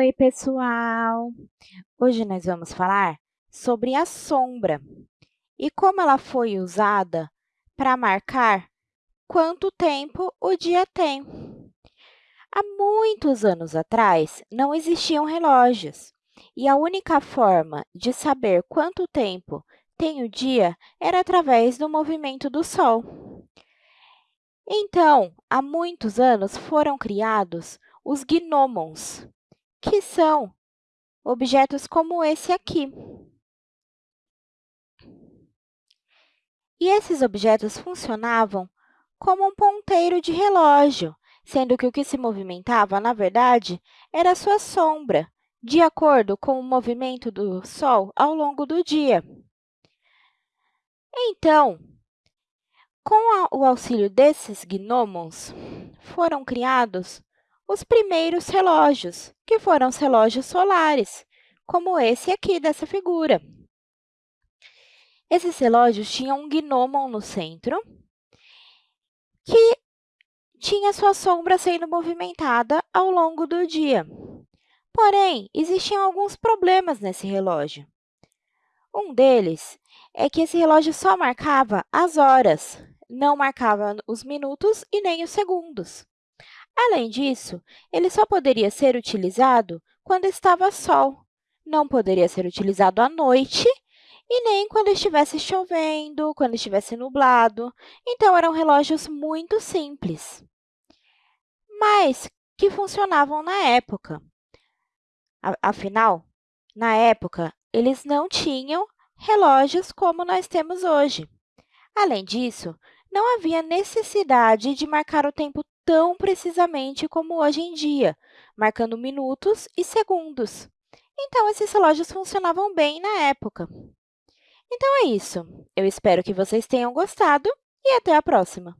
Oi, pessoal! Hoje nós vamos falar sobre a sombra e como ela foi usada para marcar quanto tempo o dia tem. Há muitos anos atrás, não existiam relógios e a única forma de saber quanto tempo tem o dia era através do movimento do Sol. Então, há muitos anos foram criados os gnomons, que são objetos como esse aqui. E esses objetos funcionavam como um ponteiro de relógio, sendo que o que se movimentava, na verdade, era sua sombra, de acordo com o movimento do Sol ao longo do dia. Então, com o auxílio desses gnomons, foram criados os primeiros relógios, que foram os relógios solares, como esse aqui dessa figura. Esses relógios tinham um gnomon no centro, que tinha sua sombra sendo movimentada ao longo do dia. Porém, existiam alguns problemas nesse relógio. Um deles é que esse relógio só marcava as horas, não marcava os minutos e nem os segundos. Além disso, ele só poderia ser utilizado quando estava sol, não poderia ser utilizado à noite e nem quando estivesse chovendo, quando estivesse nublado. Então, eram relógios muito simples, mas que funcionavam na época. Afinal, na época, eles não tinham relógios como nós temos hoje. Além disso, não havia necessidade de marcar o tempo tão precisamente como hoje em dia, marcando minutos e segundos. Então, esses relógios funcionavam bem na época. Então, é isso. Eu espero que vocês tenham gostado e até a próxima!